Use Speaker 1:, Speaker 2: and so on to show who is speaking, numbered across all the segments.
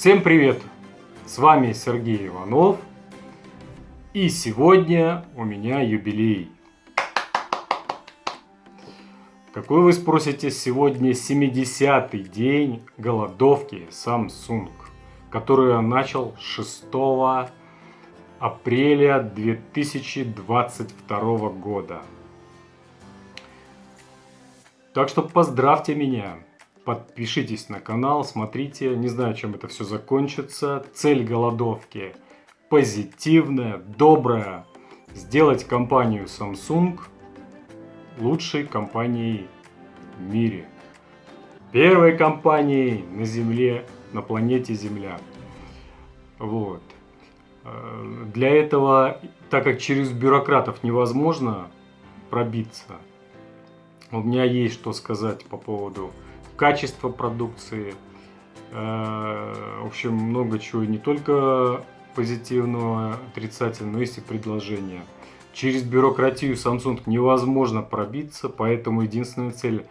Speaker 1: Всем привет! С вами Сергей Иванов. И сегодня у меня юбилей. Какой вы спросите, сегодня 70-й день голодовки Samsung, которую я начал 6 апреля 2022 года. Так что поздравьте меня. Подпишитесь на канал, смотрите. Не знаю, чем это все закончится. Цель голодовки позитивная, добрая. Сделать компанию Samsung лучшей компанией в мире. Первой компанией на Земле, на планете Земля. Вот. Э, для этого, так как через бюрократов невозможно пробиться, у меня есть что сказать по поводу качества продукции. Э, в общем, много чего, не только позитивного, отрицательного, но есть и предложения. Через бюрократию Samsung невозможно пробиться, поэтому единственная цель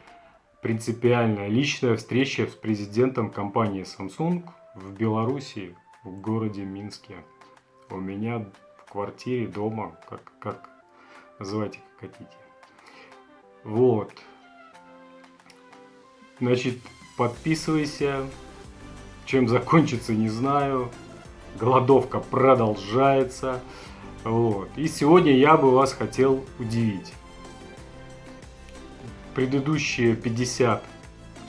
Speaker 1: принципиальная личная встреча с президентом компании Samsung в Беларуси, в городе Минске. У меня в квартире, дома, как, как называйте как хотите. Вот. Значит, подписывайся. Чем закончится, не знаю. Голодовка продолжается. Вот. И сегодня я бы вас хотел удивить. Предыдущие 50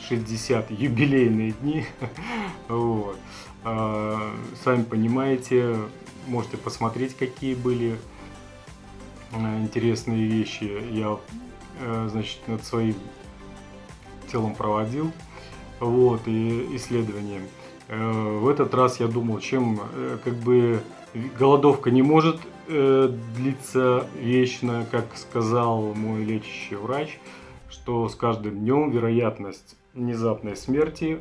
Speaker 1: 60 юбилейные дни. вот. А, сами понимаете, можете посмотреть, какие были а, интересные вещи. Я Э, значит, над своим телом проводил вот, и исследования. Э, в этот раз я думал, чем э, как бы голодовка не может длиться вечно, как сказал мой лечащий врач, что с каждым днем вероятность внезапной смерти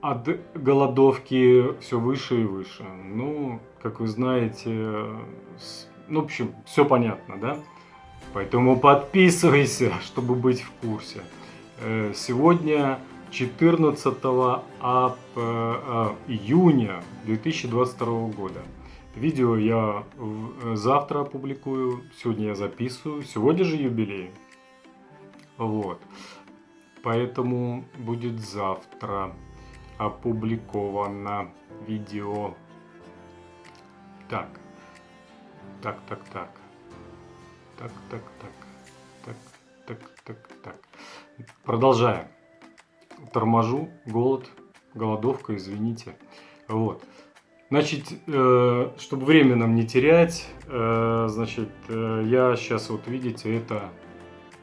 Speaker 1: от голодовки все выше и выше. Ну, как вы знаете, ну, в общем, все понятно, да? Поэтому подписывайся, чтобы быть в курсе. Э, сегодня 14 э, июня 2022 года. Видео я э, завтра опубликую, сегодня я записываю, сегодня же юбилей. Вот. Поэтому будет завтра опубликовано видео. Так, так, так, так так, так, так, так, так, так, так. Продолжаем. Торможу, голод, голодовка, извините. Вот. Значит, э, чтобы время нам не терять, э, значит, э, я сейчас вот видите, это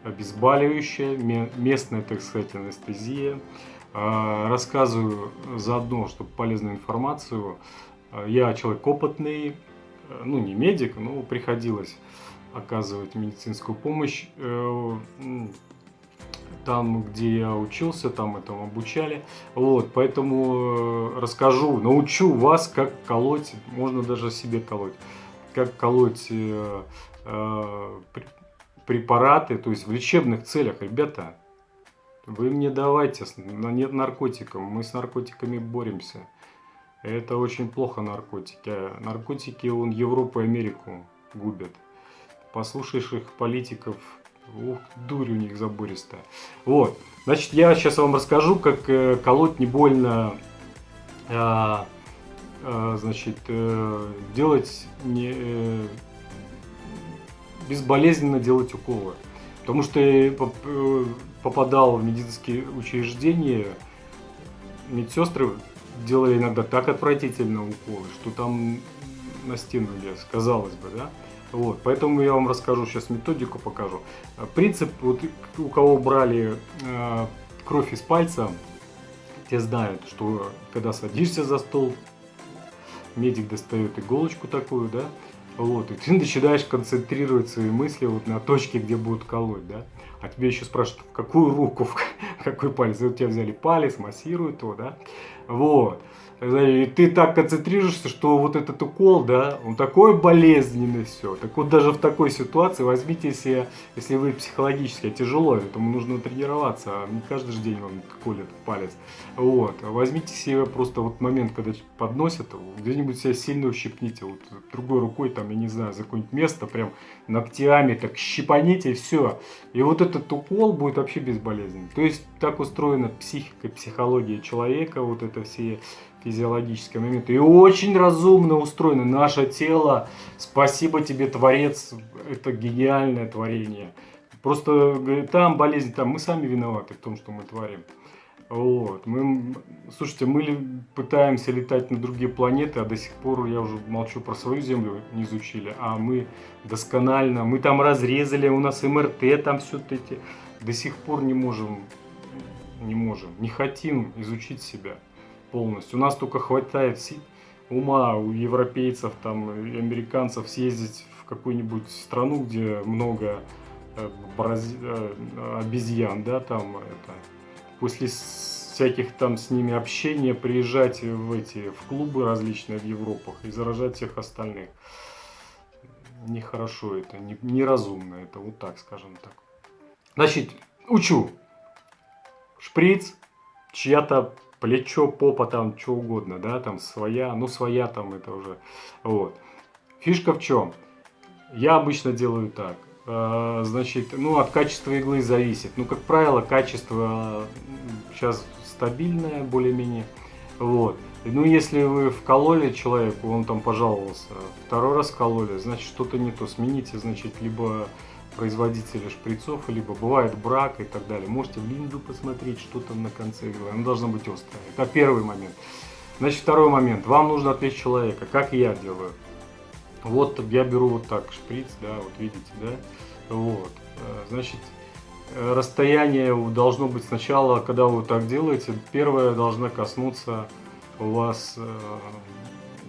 Speaker 1: обезболивающее, местная, так сказать, анестезия. Рассказываю заодно, чтобы полезную информацию. Я человек опытный, ну не медик, но приходилось оказывать медицинскую помощь. Э, там, где я учился, там этому обучали. Вот, поэтому э, расскажу, научу вас, как колоть, можно даже себе колоть, как колоть э, препараты, то есть в лечебных целях, ребята, вы мне давайте, нет наркотиков, мы с наркотиками боремся. Это очень плохо наркотики. Наркотики, он Европу и Америку губят послушаешь их политиков, ух, дурь у них забористая. Вот, значит, я сейчас вам расскажу, как э, колоть не больно, э, э, значит, э, делать не, э, безболезненно делать уколы. Потому что я э, попадал в медицинские учреждения, медсестры делали иногда так отвратительно уколы, что там на стену лез, казалось бы, да. Вот, поэтому я вам расскажу сейчас методику, покажу. Принцип, вот у кого брали э, кровь из пальца, те знают, что когда садишься за стол, медик достает иголочку такую, да, вот, и ты начинаешь концентрировать свои мысли вот на точке, где будут колоть, да. А тебе еще спрашивают, в какую руку, в какой палец, у тебя взяли палец, массируют его, да, вот. И ты так концентрируешься, что вот этот укол, да, он такой болезненный все. Так вот даже в такой ситуации возьмите себе, если вы психологически тяжело, этому нужно тренироваться, а не каждый день вам колет палец. Вот, возьмите себе просто вот момент, когда подносят, где-нибудь себя сильно ущипните, вот другой рукой, там, я не знаю, за какое-нибудь место, прям ногтями так щипаните все. И вот этот укол будет вообще безболезненный. То есть так устроена психика, психология человека, вот это все физиологические моменты. И очень разумно устроено наше тело. Спасибо тебе, Творец, это гениальное творение. Просто там болезнь, там мы сами виноваты в том, что мы творим. Вот. Мы, слушайте, мы пытаемся летать на другие планеты, а до сих пор, я уже молчу про свою Землю, не изучили, а мы досконально, мы там разрезали, у нас МРТ, там все эти, до сих пор не можем, не можем, не хотим изучить себя полностью. У нас только хватает ума у европейцев, там, американцев съездить в какую-нибудь страну, где много э, брази... Э, обезьян, да, там, это, после всяких там с ними общения приезжать в эти, в клубы различные в Европах и заражать всех остальных. Нехорошо это, не, неразумно это, вот так, скажем так. Значит, учу. Шприц, чья-то плечо, попа, там, что угодно, да, там своя, ну своя там это уже, вот. Фишка в чем? Я обычно делаю так, э, значит, ну от качества иглы зависит, ну как правило качество сейчас стабильное более-менее, вот. Ну, если вы вкололи человеку, он там пожаловался, второй раз вкололи, значит, что-то не то. Смените, значит, либо производителя шприцов, либо бывает брак и так далее. Можете в линзу посмотреть, что там на конце иглы. Она должна быть острая. Это первый момент. Значит, второй момент. Вам нужно отвлечь человека, как я делаю. Вот я беру вот так шприц, да, вот видите, да. Вот. Э, значит, э, расстояние должно быть сначала, когда вы так делаете, первое должна коснуться у вас э,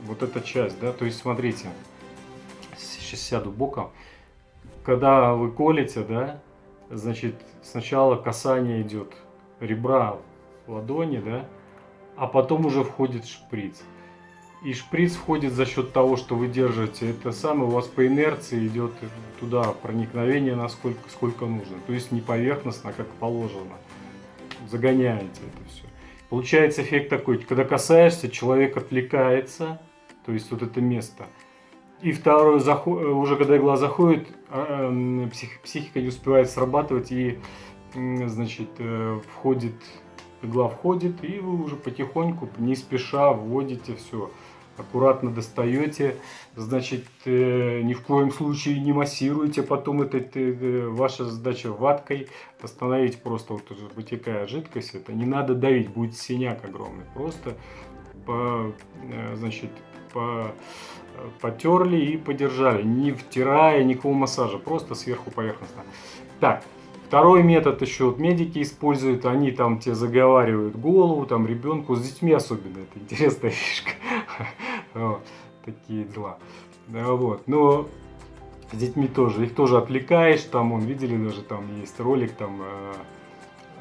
Speaker 1: вот эта часть, да. То есть, смотрите, сейчас сяду боком когда вы колите, да, значит, сначала касание идет ребра ладони, да, а потом уже входит шприц. И шприц входит за счет того, что вы держите это самое, у вас по инерции идет туда проникновение насколько сколько нужно. То есть не поверхностно, как положено. Загоняете это все. Получается эффект такой, когда касаешься, человек отвлекается, то есть вот это место – и второе, уже когда игла заходит, а, эм, психика не успевает срабатывать и, значит, э, входит, игла входит, и вы уже потихоньку, не спеша, вводите все. Аккуратно достаете, значит, э, ни в коем случае не массируете, потом это, это э, ваша задача ваткой остановить просто вот вытекая жидкость, это не надо давить, будет синяк огромный, просто по, значит, по потерли и подержали, не втирая никакого массажа, просто сверху поверхностно. Так, второй метод еще вот медики используют, они там тебе заговаривают голову, там ребенку, с детьми особенно, это интересная фишка, такие дела. Вот, но с детьми тоже, их тоже отвлекаешь, там, он видели даже, там есть ролик, там, э,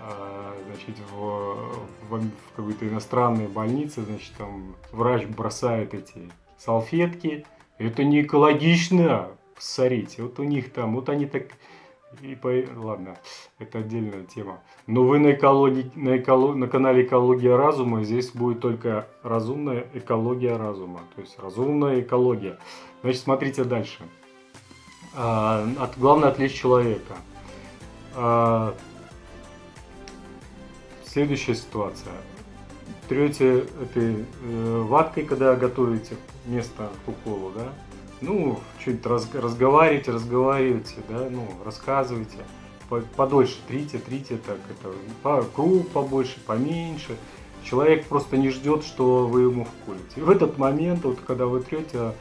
Speaker 1: э, значит, в, в, в какой-то иностранной больнице, значит, там врач бросает эти салфетки. Это не экологично, посмотрите. Вот у них там, вот они так... И по... Ладно, это отдельная тема. Но вы на, экологии, на, эколог, на канале Экология Разума, здесь будет только разумная экология разума. То есть разумная экология. Значит, смотрите дальше. А, от, главное отвлечь человека. А, следующая ситуация трете этой э, ваткой, когда готовите место к уколу, да, ну, чуть раз, разговаривайте, разговаривайте, да, ну, рассказывайте, подольше трите, трите, так, это, по, круг побольше, поменьше, человек просто не ждет, что вы ему вколите. И в этот момент, вот, когда вы трете,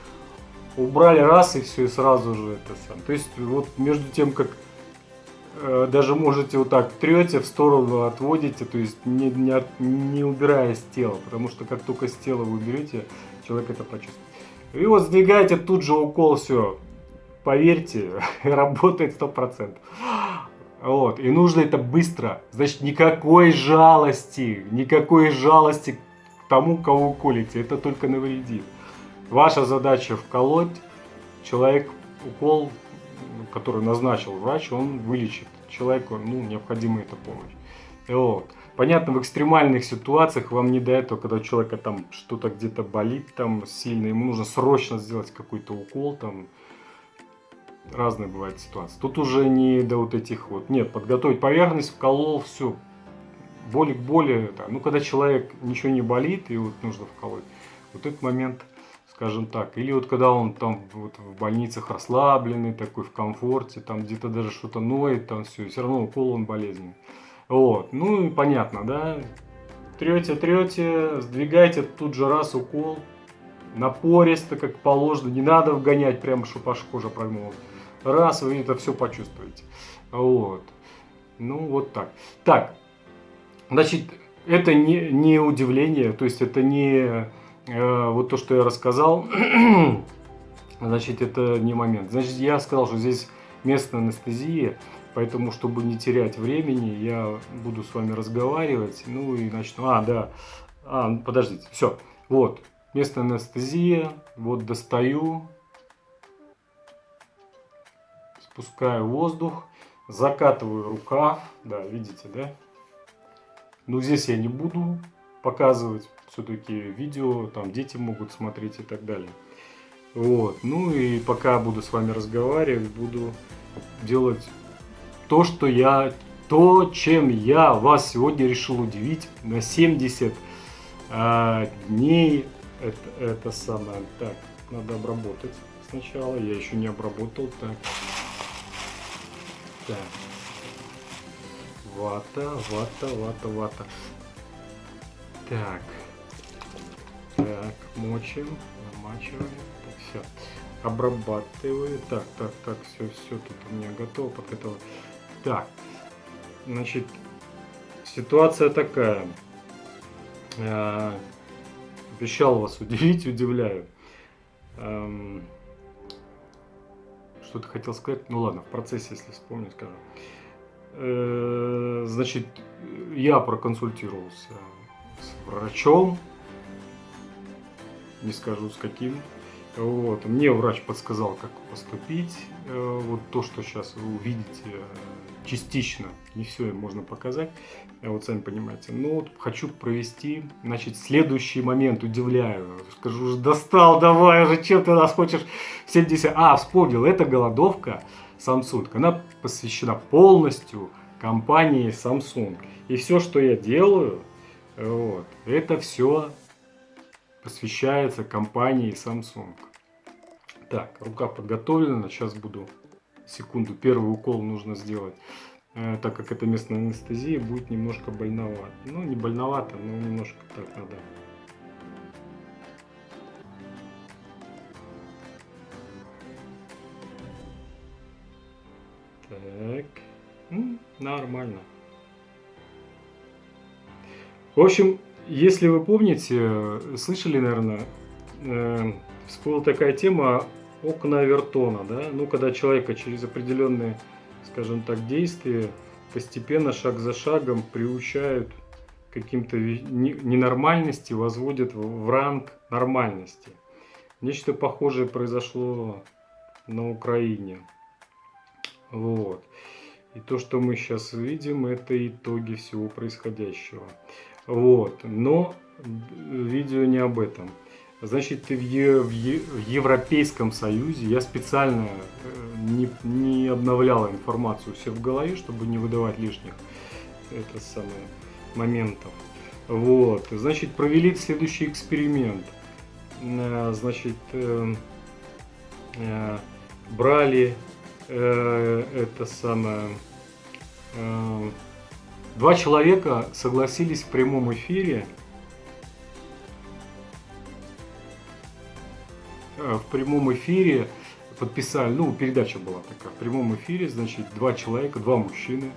Speaker 1: убрали раз и все, и сразу же это сам. То есть, вот между тем, как даже можете вот так трете, в сторону отводите, то есть не, не, не убирая с тела, потому что как только с тела вы уберете, человек это почувствует. И вот сдвигаете тут же укол, все, поверьте, работает 100%. Вот. И нужно это быстро. Значит, никакой жалости, никакой жалости к тому, кого колите. Это только навредит. Ваша задача вколоть. Человек укол, который назначил врач, он вылечит. Человеку ну, необходима эта помощь. Вот. Понятно, в экстремальных ситуациях вам не до этого, когда у человека там что-то где-то болит там сильно, ему нужно срочно сделать какой-то укол там. Разные бывают ситуации. Тут уже не до вот этих вот. Нет, подготовить поверхность, вколол, все. Боли к боли. Да. Ну, когда человек ничего не болит и вот нужно вколоть. Вот этот момент, скажем так. Или вот когда он там вот в больницах расслабленный, такой в комфорте, там где-то даже что-то ноет, там все. Все равно укол он болезненный. Вот, ну и понятно, да. Трете, трете, сдвигайте тут же раз укол. Напористо, как положено. Не надо вгонять прямо, чтобы аж кожа прогнулась. Раз, вы это все почувствуете. Вот. Ну, вот так. Так, значит, это не, не удивление, то есть это не вот то, что я рассказал, значит, это не момент. Значит, я сказал, что здесь местная анестезия, Поэтому, чтобы не терять времени, я буду с вами разговаривать. Ну и начну. А, да. А, ну, подождите. Все. Вот. Местная анестезия. Вот достаю. Спускаю воздух. Закатываю рукав. Да, видите, да? Ну, здесь я не буду показывать. Все-таки видео, там дети могут смотреть и так далее. Вот. Ну и пока буду с вами разговаривать, буду делать то, что я, то, чем я вас сегодня решил удивить на 70 а, дней. Это, это самое. Так, надо обработать сначала. Я еще не обработал. Так. Так. Вата, вата, вата, вата. Так. Мочим, намачиваем. Так, все. Обрабатываю. Так, так, так, все, все тут у меня готово. Под этого так, значит, ситуация такая. Э, обещал вас удивить, удивляю. Эм, Что-то хотел сказать. Ну ладно, в процессе, если вспомню, скажу. Э, значит, я проконсультировался с врачом. Не скажу с каким. Вот. Мне врач подсказал, как поступить. Э, вот то, что сейчас вы увидите, частично, не все можно показать, э, вот сами понимаете. Но вот хочу провести, значит, следующий момент, удивляю. Скажу, уже достал, давай уже, чем ты нас хочешь 70... А, вспомнил, это голодовка Samsung, она посвящена полностью компании Samsung. И все, что я делаю, вот, это все посвящается компании Samsung. Так, рука подготовлена, сейчас буду секунду, первый укол нужно сделать, э, так как это местная анестезия, будет немножко больновато. Ну, не больновато, но немножко так надо. Так, ну, нормально. В общем, если вы помните, слышали, наверное, э, всплыла такая тема окна Вертона, да, ну, когда человека через определенные, скажем так, действия постепенно, шаг за шагом приучают каким-то ненормальности, возводят в ранг нормальности. Нечто похожее произошло на Украине. Вот. И то, что мы сейчас видим, это итоги всего происходящего. Вот. Но видео не об этом. Значит, е, в, е, в Европейском Союзе я специально э, не, не обновлял информацию все в голове, чтобы не выдавать лишних это самое, моментов. Вот, значит, провели следующий эксперимент. Э, значит, э, э, брали э, это самое... Э, два человека согласились в прямом эфире Э, в прямом эфире подписали, ну, передача была такая, в прямом эфире, значит, два человека, два мужчины,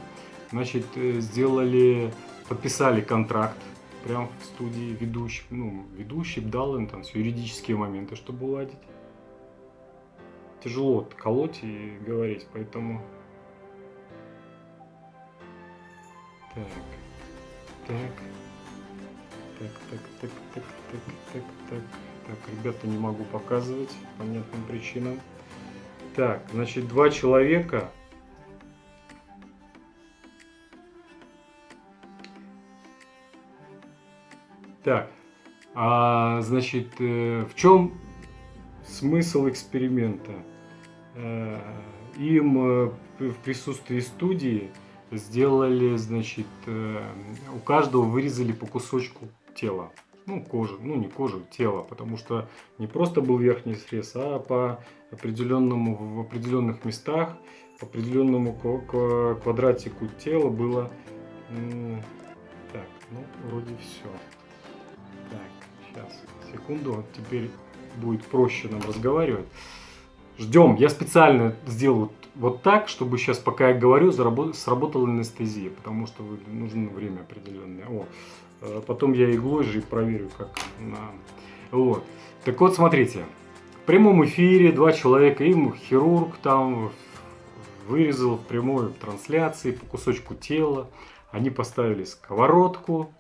Speaker 1: значит, э, сделали, подписали контракт прямо в студии ведущий, ну, ведущий дал им там все юридические моменты, чтобы уладить. Тяжело колоть и говорить, поэтому Так. Так. Так, так, так, так, так, так, так. Так, ребята, не могу показывать по понятным причинам. Так, значит, два человека. Так, а, значит, э, в чем смысл эксперимента? Э, им э, в присутствии студии сделали, значит, у каждого вырезали по кусочку тела ну, кожи, ну, не кожи, тела, потому что не просто был верхний срез, а по определенному, в определенных местах, по определенному квадратику тела было, так, ну, вроде все. Так, сейчас, секунду, теперь будет проще нам разговаривать. Ждем. Я специально сделал вот так, чтобы сейчас, пока я говорю, сработала анестезия, потому что нужно время определенное. О, Э, потом я иглой же проверю, как на... Вот. Так вот, смотрите. В прямом эфире два человека, им хирург там вырезал в прямой трансляции по кусочку тела. Они поставили сковородку,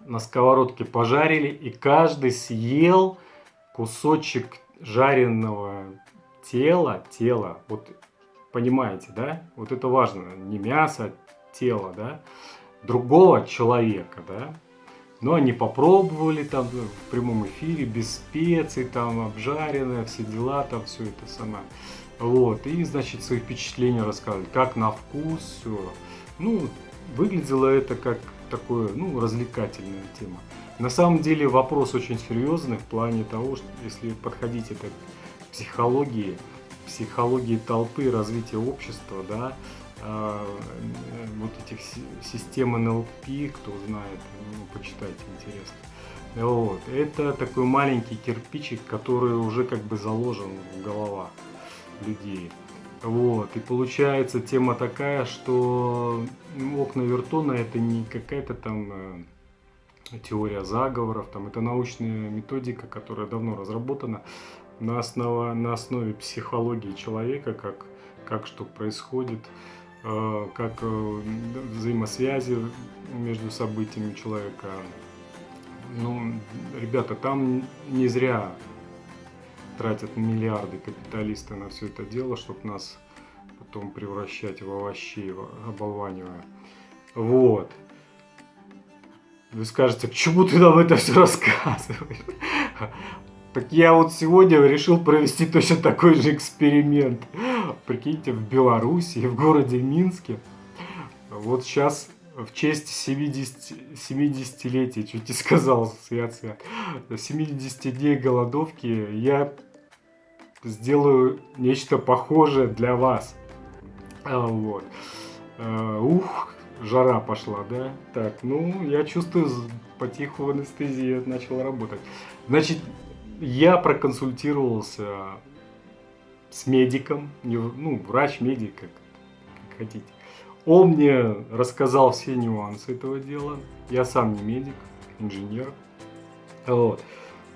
Speaker 1: на сковородке пожарили, и каждый съел кусочек жареного тела, тела, вот понимаете, да? Вот это важно, не мясо, тело, да? другого человека, да, но они попробовали там в прямом эфире, без специй, там обжаренное, все дела, там все это самое. Вот, и, значит, свои впечатления рассказывали, как на вкус, все. Ну, выглядело это как такое, ну, развлекательная тема. На самом деле вопрос очень серьезный в плане того, что если подходить это психологии, психологии толпы, развития общества, да, а, вот этих систем НЛП, кто знает, ну, почитайте, интересно. Вот. Это такой маленький кирпичик, который уже как бы заложен в головах людей. Вот. И получается тема такая, что окна Вертона это не какая-то там э, теория заговоров, там это научная методика, которая давно разработана на, основа, на основе психологии человека, как, как что происходит, Э, как э, взаимосвязи между событиями человека. Ну, ребята, там не зря тратят миллиарды капиталисты на все это дело, чтобы нас потом превращать в овощей, оболванивая. Вот. Вы скажете, к чему ты нам это все рассказываешь? Так я вот сегодня решил провести точно такой же эксперимент. Прикиньте, в Беларуси, в городе Минске. Вот сейчас в честь 70, 70-летия, чуть не сказал, свят, 70 дней голодовки я сделаю нечто похожее для вас. А, вот. А, ух, жара пошла, да? Так, ну, я чувствую, потиху анестезия начала работать. Значит, я проконсультировался с медиком, ну, врач-медик, как, как хотите. Он мне рассказал все нюансы этого дела. Я сам не медик, инженер. Вот.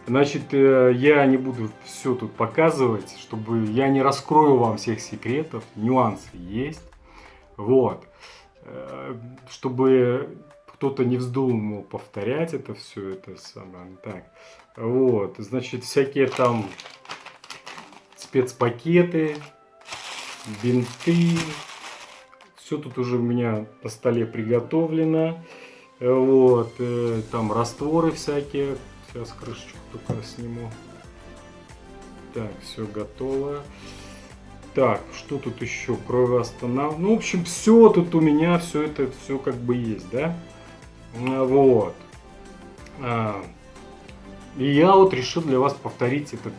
Speaker 1: Значит, э, я не буду все тут показывать, чтобы я не раскрою вам всех секретов. Нюансы есть. Вот. Э, чтобы кто-то не вздумал повторять это все, это самое. Так. Вот, значит, всякие там спецпакеты, бинты. Все тут уже у меня на столе приготовлено. Вот, э, там растворы всякие. Сейчас крышечку только сниму. Так, все готово. Так, что тут еще? Кровоостанов... Ну, в общем, все тут у меня, все это, все как бы есть, да? Вот. А, и я вот решил для вас повторить этот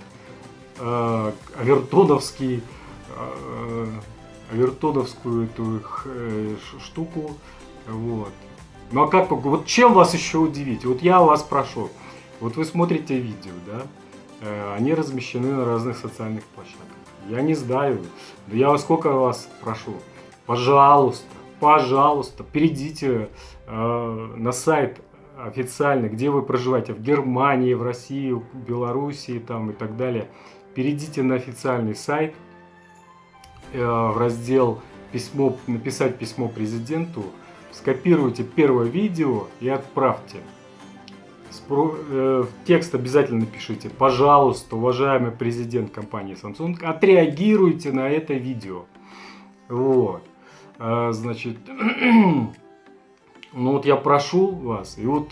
Speaker 1: э, авертоновский, э, авертоновскую эту э, штуку. Вот. Ну а как, вот чем вас еще удивить? Вот я вас прошу, вот вы смотрите видео, да, э, они размещены на разных социальных площадках. Я не знаю, но я сколько вас прошу, пожалуйста, пожалуйста, перейдите э, на сайт официально, где вы проживаете, в Германии, в России, в Белоруссии там и так далее, перейдите на официальный сайт, э, в раздел письмо, написать письмо президенту, скопируйте первое видео и отправьте. Э, текст обязательно напишите. Пожалуйста, уважаемый президент компании Samsung, отреагируйте на это видео. Вот. А, значит, ну вот я прошу вас, и вот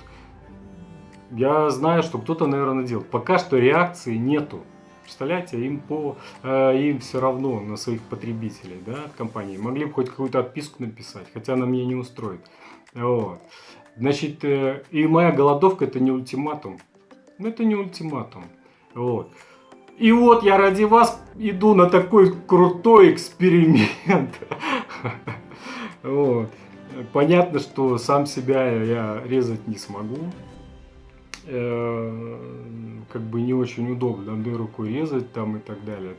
Speaker 1: я знаю, что кто-то, наверное, делает. Пока что реакции нету. Представляете, им, по, э, им все равно на своих потребителей, да, от компании. Могли бы хоть какую-то отписку написать, хотя она меня не устроит. Вот. Значит, э, и моя голодовка это не ультиматум. Ну, это не ультиматум. Вот. И вот я ради вас иду на такой крутой эксперимент. Вот. Понятно, что сам себя я резать не смогу. Э, как бы не очень удобно одной рукой резать там и так далее.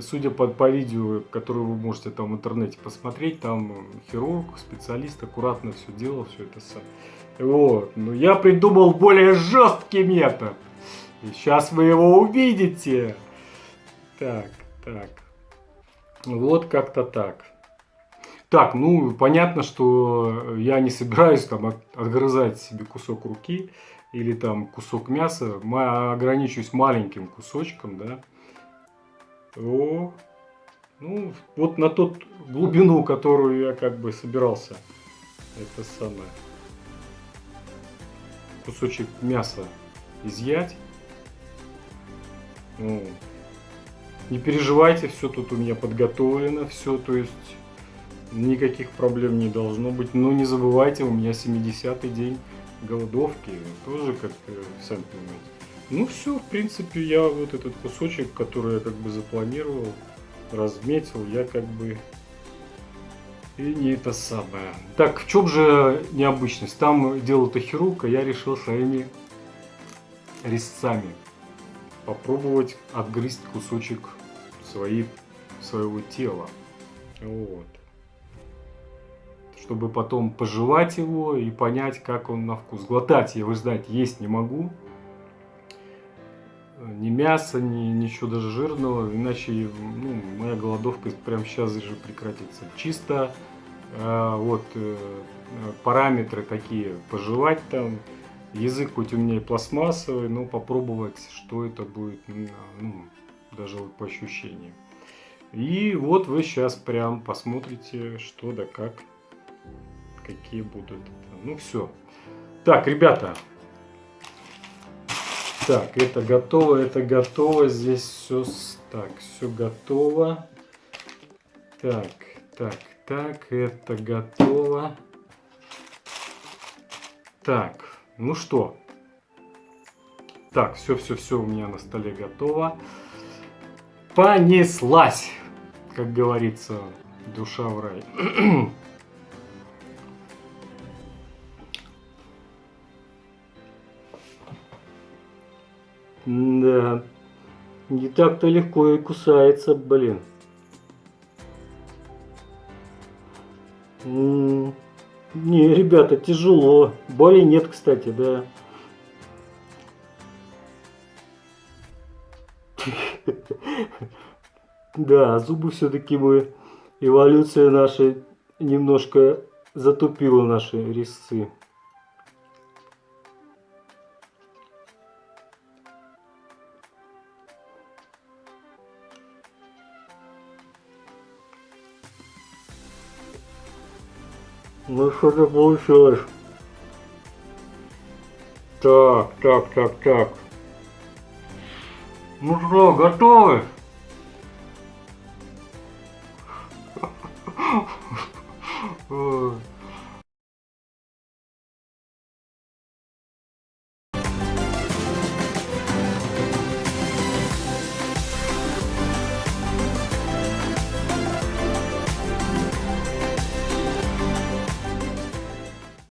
Speaker 1: Судя по, по видео, которое вы можете там в интернете посмотреть, там хирург, специалист аккуратно все делал, все это сам. Вот. Но я придумал более жесткий метод. И сейчас вы его увидите. Так, так. Вот как-то так. Так, ну, понятно, что я не собираюсь там отгрызать себе кусок руки или там кусок мяса, ограничусь маленьким кусочком, да. О, ну, вот на тот глубину, которую я как бы собирался, это самое, кусочек мяса изъять. Ну, не переживайте, все тут у меня подготовлено, все, то есть никаких проблем не должно быть. Но не забывайте, у меня 70-й день голодовки, тоже как, сами понимаете. Ну все, в принципе, я вот этот кусочек, который я как бы запланировал, разметил, я как бы и не это самое. Так, в чем же необычность? Там делал это хирург, а я решил своими резцами попробовать отгрызть кусочек своей, своего тела. Вот чтобы потом пожевать его и понять, как он на вкус. Глотать я, вы знаете, есть не могу. Ни мяса, ни ничего даже жирного, иначе ну, моя голодовка прямо сейчас же прекратится. Чисто э, вот э, параметры такие, пожевать там, язык хоть у меня и пластмассовый, но попробовать, что это будет, ну, даже вот по ощущениям. И вот вы сейчас прям посмотрите, что да как какие будут. Ну все. Так, ребята. Так, это готово, это готово. Здесь все так, все готово. Так, так, так, это готово. Так, ну что? Так, все, все, все у меня на столе готово. Понеслась, как говорится, душа в рай. Да. Не так-то легко и кусается, блин. не, ребята, тяжело. Боли нет, кстати, да. Да, зубы все-таки мы, эволюция наша немножко затупила наши резцы. Ну что-то получилось. Так, так, так, так. Ну что, готовы?